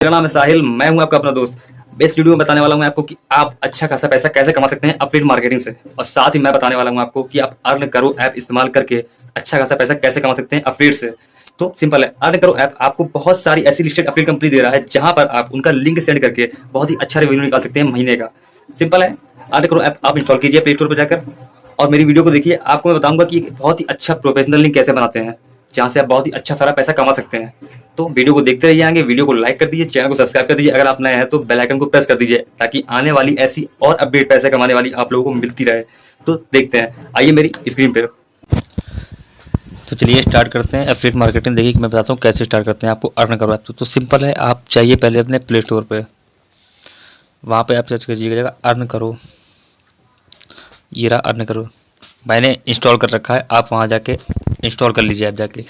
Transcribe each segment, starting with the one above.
मेरा नाम है साहिल, मैं हूँ आपका अपना दोस्त। इस वीडियो में बताने वाला हूँ आपको कि आप अच्छा खासा पैसा कैसे कमा सकते हैं अपडेट मार्केटिंग से। और साथ ही मैं बताने वाला हूँ आपको कि आप अर्न करो ऐप इस्तेमाल करके अच्छा खासा पैसा कैसे कमा सकते हैं अपडेट से। तो सिंपल है अर्न करो ऐप आपको बहुत सारी ऐसी लिस्टेड अपडेट कंपनी दे रहा है जहाँ पर आप उनका लिंक सेंड करके बहुत ही अच्छा रिव्यू निकाल सकते हैं महीने का। सिंपल है अर्न करो ऐप आप इंस्टॉल कीजिए प्ले स्टोर पर जाकर। और मेरी वीडियो को देखिए, आपको मैं बताऊँगा कि बहुत ही अच्छा प्रोफेशनल लिंक कैसे बनाते हैं। जहाँ से आप बहुत ही अच्छा सारा पैसा कमा सकते हैं। तो वीडियो को देखते रहिए आगे वीडियो को लाइक कर दीजिए चैनल को सब्सक्राइब कर दीजिए। अगर आप नए हैं तो बेल आइकन को प्रेस कर दीजिए ताकि आने वाली ऐसी और अपडेट पैसे कमाने वाली आप लोगों को मिलती रहे। तो देखते हैं। आइए मेरी स्क्रीन पर तो चलिए स्टार्ट करते हैं। एफिलेट मार्केटिंग देखिए मैं बताता हूँ कैसे स्टार्ट करते हैं आपको अर्न करो तो, तो सिंपल है आप चाहिए पहले अपने प्ले स्टोर पर वहाँ पे आप सर्च कीजिएगा अर्न करो ये रहा अर्न करो मैंने इंस्टॉल कर रखा है। आप वहाँ जाके इंस्टॉल कर लीजिए आप जाके।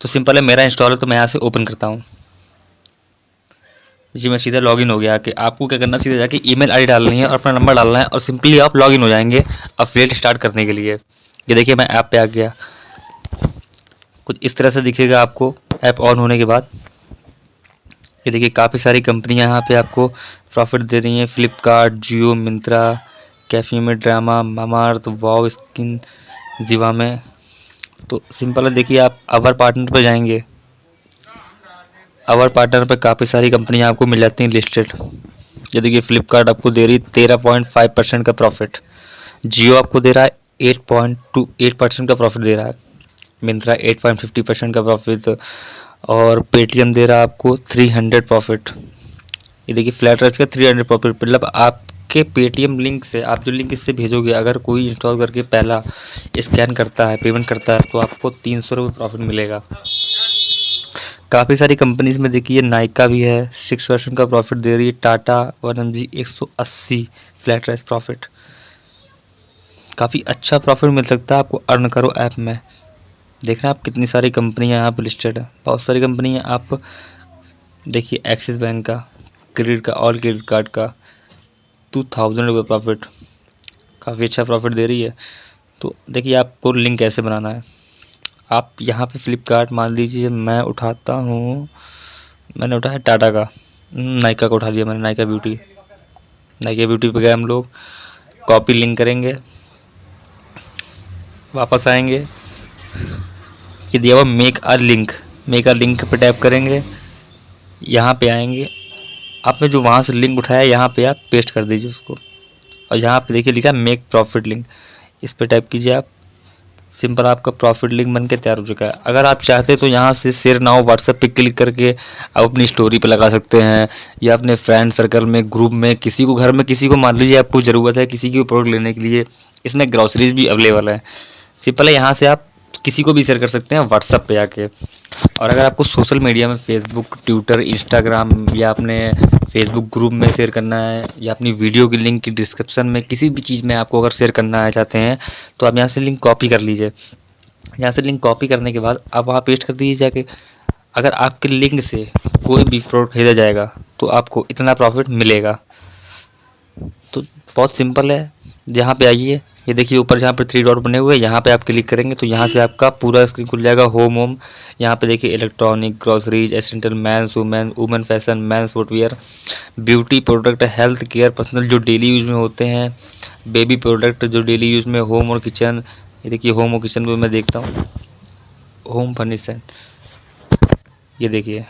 तो सिंपल है, मेरा इंस्टॉल है तो मैं यहाँ से ओपन करता हूँ। जी, मैं सीधा लॉगिन हो गया कि आपको क्या करना, सीधा जाके ईमेल आईडी डालनी है और अपना नंबर डालना है और सिंपली आप लॉगिन हो जाएँगे अफिलेट स्टार्ट करने के लिए। ये देखिए, मैं ऐप पे आ गया। कुछ इस तरह से दिखेगा आपको, ऐप ऑन होने के बाद। ये देखिए, काफ़ी सारी कंपनियाँ यहाँ पे आपको प्रॉफिट दे रही हैं। फ्लिपकार्ट, जियो, मिंत्रा, कैफी में ड्रामा मामार्थ वाव, स्किन, जीवा में। तो सिंपल है, देखिए आप अवर पार्टनर पर जाएँगे। अवर पार्टनर पर काफ़ी सारी कंपनियाँ आपको मिल जाती हैं लिस्टेड ये देखिए फ्लिपकार्ट आपको दे रही है तेरह पॉइंट फाइव परसेंट का प्रॉफिट जियो आपको दे रहा है eight point two, eight percent का प्रॉफिट दे रहा है। Myntra eight point fifty percent का प्रॉफिट और पेटीएम दे रहा है आपको थ्री हंड्रेड प्रॉफिट ये देखिए फ्लैट रेस का थ्री हंड्रेड प्रॉफिट मतलब आप आपके पेटीएम लिंक से आप जो लिंक इससे भेजोगे, अगर कोई इंस्टॉल करके पहला स्कैन करता है पेमेंट करता है तो आपको तीन सौ रुपये प्रॉफिट मिलेगा। काफ़ी सारी कंपनीज़ में देखिए नाइका भी है सिक्स परसेंट का प्रॉफिट दे रही है टाटा वन एम जी एक सौ अस्सी फ्लैट राइस प्रॉफिट काफ़ी अच्छा प्रॉफिट मिल सकता है आपको अर्न करो ऐप में। देख रहे हैं आप कितनी सारी कंपनियाँ यहाँ पर लिस्टेड है। बहुत सारी कंपनी है आप, देखिए एक्सिस बैंक का क्रेडिट का ऑल क्रेडिट कार्ड का टू थाउज़ेंड रुपये प्रॉफिट काफ़ी अच्छा प्रॉफिट दे रही है। तो देखिए, आपको लिंक कैसे बनाना है? आप यहाँ पे फ्लिपकार्ट मान लीजिए, मैं उठाता हूँ। मैंने उठाया टाटा का। नायका का उठा लिया मैंने नायका ब्यूटी नायका ब्यूटी पे गए हम लोग। कॉपी लिंक करेंगे। वापस आएँगे। ये दिया हुआ make a link make a link पे टैप करेंगे। यहाँ पे आएँगे। आपने जो वहाँ से लिंक उठाया यहाँ पे आप पेस्ट कर दीजिए उसको। और यहाँ पे देखिए लिखा मेक प्रॉफिट लिंक इस पर टाइप कीजिए आप। सिंपल आपका प्रॉफिट लिंक बन के तैयार हो चुका है। अगर आप चाहते तो यहाँ से शेयर नाउ व्हाट्सएप पे क्लिक करके आप अपनी स्टोरी पे लगा सकते हैं, या अपने फ्रेंड सर्कल में ग्रुप में, किसी को घर में, किसी को मान लीजिए आपको ज़रूरत है किसी की प्रोडक्ट लेने के लिए, इसमें ग्रॉसरीज भी अवेलेबल है। सिंपल है, यहाँ से आप किसी को भी शेयर कर सकते हैं व्हाट्सएप पे आके। और अगर आपको सोशल मीडिया में फेसबुक ट्विटर इंस्टाग्राम या अपने फेसबुक ग्रुप में शेयर करना है या अपनी वीडियो की लिंक की डिस्क्रिप्शन में किसी भी चीज़ में आपको अगर शेयर करना है चाहते हैं तो आप यहाँ से लिंक कॉपी कर लीजिए। यहाँ से लिंक कॉपी करने के बाद आप वहाँ पेस्ट कर दीजिए जाके। अगर आपके लिंक से कोई भी प्रोडक्ट खरीदा जाएगा तो आपको इतना प्रॉफिट मिलेगा। तो बहुत सिंपल है। यहाँ पे आइए। ये देखिए ऊपर जहाँ पर थ्री डॉट बने हुए हैं, यहाँ पे आप क्लिक करेंगे तो यहाँ से आपका पूरा स्क्रीन खुल जाएगा होम होम यहाँ पे देखिए electronic groceries essential men's women women fashion men's footwear beauty product health care personal जो डेली यूज़ में होते हैं बेबी प्रोडक्ट जो डेली यूज़ में होम और किचन ये देखिए होम और किचन में मैं देखता हूँ। होम फर्निशन ये देखिए।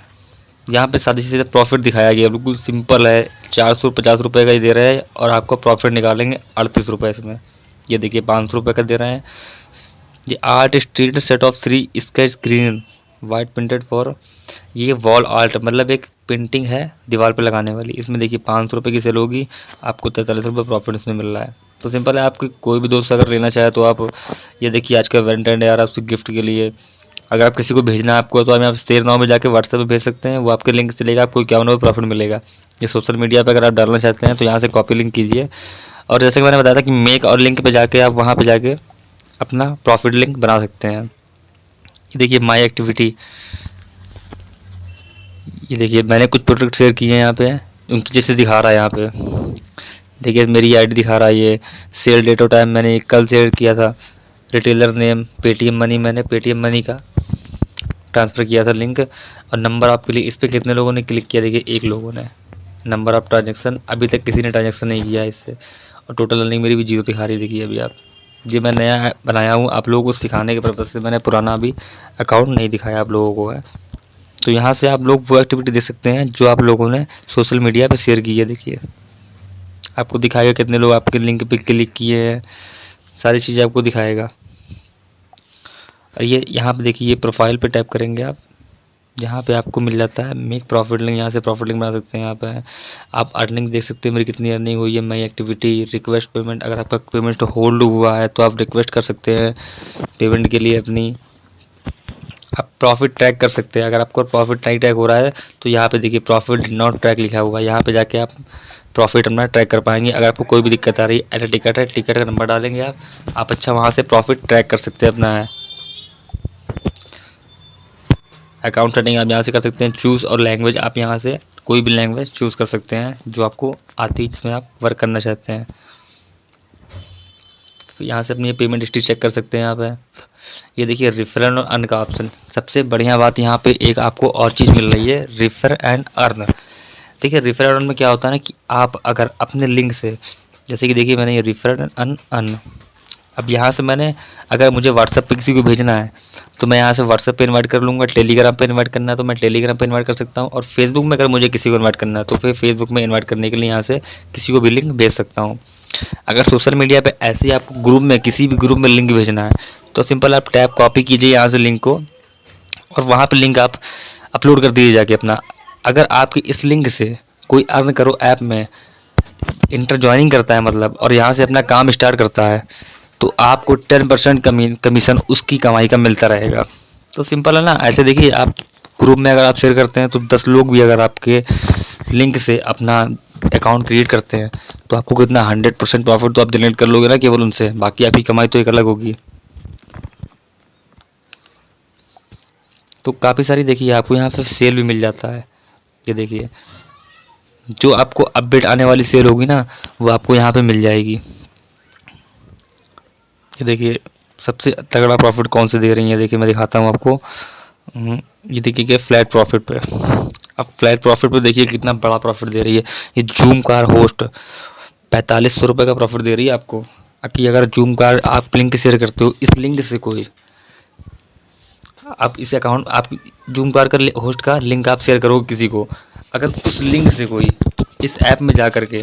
यहाँ पे सादी सीधा प्रॉफिट दिखाया गया, बिल्कुल सिंपल है। चार सौ पचास रुपये का ही दे रहा है और आपका प्रॉफिट निकालेंगे अड़तीस रुपये इसमें। ये देखिए, पाँच सौ रुपये का दे रहे हैं। ये art street set of three sketch green white printed for ये वॉल आर्ट मतलब एक पेंटिंग है दीवार पर लगाने वाली। इसमें देखिए, पाँच सौ रुपये की सेल होगी, आपको तैंतालीस रुपये प्रॉफिट इसमें मिल रहा है। तो सिंपल है आपके कोई भी दोस्त अगर लेना चाहे तो आप, ये देखिए, आज का वेलेंटाइन है उसके गिफ्ट के लिए। अगर आप किसी को भेजना है आपको तो हमें आप शेयर नाव में जाकर व्हाट्सएप पर भेज सकते हैं, वो आपके लिंक से लेगा, आपको रुपये प्रॉफिट मिलेगा। ये सोशल मीडिया पर अगर आप डालना चाहते हैं तो यहाँ से कॉपी लिंक कीजिए। और जैसे कि मैंने बताया था कि मेक और लिंक पे जाके आप वहाँ पे जाके अपना प्रॉफिट लिंक बना सकते हैं। ये देखिए माई एक्टिविटी ये देखिए, मैंने कुछ प्रोडक्ट शेयर किए हैं यहाँ पे, उनकी जैसे दिखा रहा है यहाँ पे। देखिए, मेरी आईडी दिखा रहा है ये। सेल डेट ऑफ़ टाइम मैंने कल शेयर किया था। रिटेलर नेम पेटीएम मनी मैंने पेटीएम मनी का ट्रांसफ़र किया था लिंक और नंबर आपके लिए, इस पर कितने लोगों ने क्लिक किया? देखिए, एक लोगों ने। नंबर ऑफ़ ट्रांजेक्शन अभी तक किसी ने ट्रांजेक्शन नहीं किया इससे। और टोटल अर्निंग मेरी भी ज़ीरो दिखा रही देखिए अभी आप। ये मैं नया बनाया हूँ, आप लोगों को सिखाने के पर्पज़ से। मैंने पुराना अभी अकाउंट नहीं दिखाया आप लोगों को है। तो यहाँ से आप लोग वो एक्टिविटी देख सकते हैं, जो आप लोगों ने सोशल मीडिया पर शेयर की है, देखिए। आपको दिखाएगा कितने लोग आपके लिंक पे क्लिक किए हैं, सारी चीज़ें आपको दिखाएगा। और ये यहाँ पे देखिए, ये प्रोफ़ाइल पे टैप करेंगे आप। जहाँ पे आपको मिल जाता है मेक प्रॉफिट लिंक यहाँ से प्रॉफिट लिंक बना सकते हैं यहाँ पे। आप अर्निंग देख सकते हैं, मेरी कितनी अर्निंग हुई है मई एक्टिविटी रिक्वेस्ट पेमेंट अगर आपका पेमेंट होल्ड हुआ है तो आप रिक्वेस्ट कर सकते हैं पेमेंट के लिए अपनी। आप प्रॉफिट ट्रैक कर सकते हैं, अगर आपको प्रॉफिट नहीं ट्रैक हो रहा है तो यहाँ पे देखिए प्रॉफिट नॉट ट्रैक लिखा हुआ है। यहाँ पे जाके आप प्रॉफिट अपना ट्रैक कर पाएँगे। अगर आपको कोई भी दिक्कत आ रही है टिकट है टिकट का नंबर डालेंगे आप। आप अच्छा वहाँ से प्रॉफिट ट्रैक कर सकते हैं अपना अकाउंट सेटिंग आप यहाँ से कर सकते हैं चूज़ और लैंग्वेज आप यहाँ से कोई भी लैंग्वेज चूज़ कर सकते हैं, जो आपको आती है, जिसमें आप वर्क करना चाहते हैं। यहाँ से अपनी पेमेंट हिस्ट्री चेक कर सकते हैं यहाँ पे ये देखिए रिफर और अर्न का ऑप्शन सबसे बढ़िया बात यहाँ पे एक आपको और चीज़ मिल रही है रिफर एंड अर्न देखिए रेफर अर्न में क्या होता है ना कि आप अगर अपने लिंक से, जैसे कि देखिए मैंने ये रिफर एंड अर्न अर्न अब यहाँ से मैंने, अगर मुझे व्हाट्सएप पे किसी को भेजना है तो मैं यहाँ से व्हाट्सएप पे इनवाइट कर लूँगा टेलीग्राम पे इनवाइट करना है तो मैं टेलीग्राम पे इनवाइट कर सकता हूँ, और फेसबुक में अगर मुझे किसी को इनवाइट करना है तो फिर फेसबुक में इनवाइट करने के लिए यहाँ से किसी को भी लिंक भेज सकता हूँ। अगर सोशल मीडिया पे ऐसे ही आपको ग्रुप में, किसी भी ग्रुप में लिंक भेजना है तो सिंपल आप टैप कॉपी कीजिए यहाँ से लिंक को, और वहाँ पर लिंक आप अपलोड कर दीजिए जाके अपना। अगर आपकी इस लिंक से कोई अर्न करो ऐप में इंटर ज्वाइनिंग करता है मतलब और यहाँ से अपना काम स्टार्ट करता है तो आपको टेन परसेंट कमीशन उसकी कमाई का मिलता रहेगा। तो सिंपल है ना? ऐसे देखिए, आप ग्रुप में अगर आप शेयर करते हैं तो दस लोग भी अगर आपके लिंक से अपना अकाउंट क्रिएट करते हैं तो आपको कितना? हंड्रेड परसेंट प्रॉफिट तो आप जनरेट कर लोगे ना केवल उनसे। बाकी आपकी कमाई तो एक अलग होगी। तो काफ़ी सारी देखिए, आपको यहाँ पे सेल भी मिल जाता है। ये देखिए, जो आपको अपडेट आने वाली सेल होगी ना, वो आपको यहाँ पे मिल जाएगी। ये देखिए सबसे तगड़ा प्रॉफिट कौन से दे रही है? देखिए मैं दिखाता हूँ आपको। हम्म, ये देखिए क्या फ्लैट प्रॉफिट पे। अब फ्लैट प्रॉफिट पे देखिए कितना बड़ा प्रॉफिट दे रही है। ये जूम कार होस्ट पैंतालीस सौ रुपये का प्रॉफिट दे रही है आपको। कि अगर जूम कार आप लिंक शेयर करते हो इस लिंक से कोई आप इस अकाउंट आप जूम कार का होस्ट का लिंक आप शेयर करोगे किसी को। अगर उस लिंक से कोई इस ऐप में जा कर के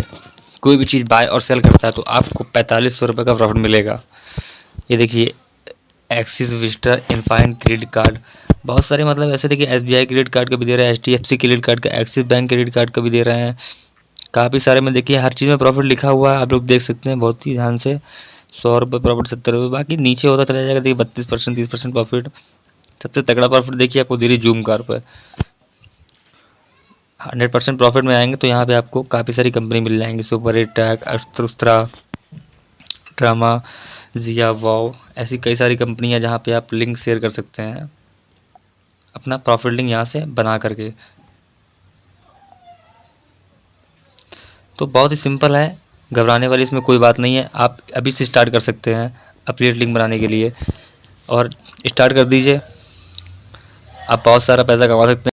कोई भी चीज़ बाय और सेल करता है तो आपको पैंतालीस सौ रुपये का प्रॉफिट मिलेगा। ये देखिए एक्सिस विस्टा इनफाइन क्रेडिट कार्ड बहुत सारे मतलब ऐसे देखिए एसबीआई क्रेडिट कार्ड का भी दे रहा है एच क्रेडिट कार्ड का एक्सिस बैंक क्रेडिट कार्ड का भी दे रहे हैं। काफ़ी सारे में देखिए, हर चीज़ में प्रॉफिट लिखा हुआ है, आप लोग देख सकते हैं, बहुत ही ध्यान से। सौ रुपये प्रॉफिट सत्तर रुपये बाकी नीचे होता चला जाएगा, देखिए, बत्तीस परसेंट, तीस परसेंट प्रॉफिट सबसे तगड़ा प्रॉफिट देखिए, आपको रही जूम कार पर हंड्रेड परसेंट प्रॉफिट में आएँगे तो यहाँ पे आपको काफ़ी सारी कंपनी मिल जाएँगी सुपर टैक अस्त्रा ड्रामा जिया वाओ ऐसी कई सारी कंपनियाँ जहाँ पे आप लिंक शेयर कर सकते हैं। अपना प्रॉफिट लिंक यहाँ से बना करके। तो बहुत ही सिंपल है, घबराने वाली इसमें कोई बात नहीं है। आप अभी से स्टार्ट कर सकते हैं अपडेट लिंक बनाने के लिए। और स्टार्ट कर दीजिए। आप बहुत सारा पैसा कमा सकते हैं।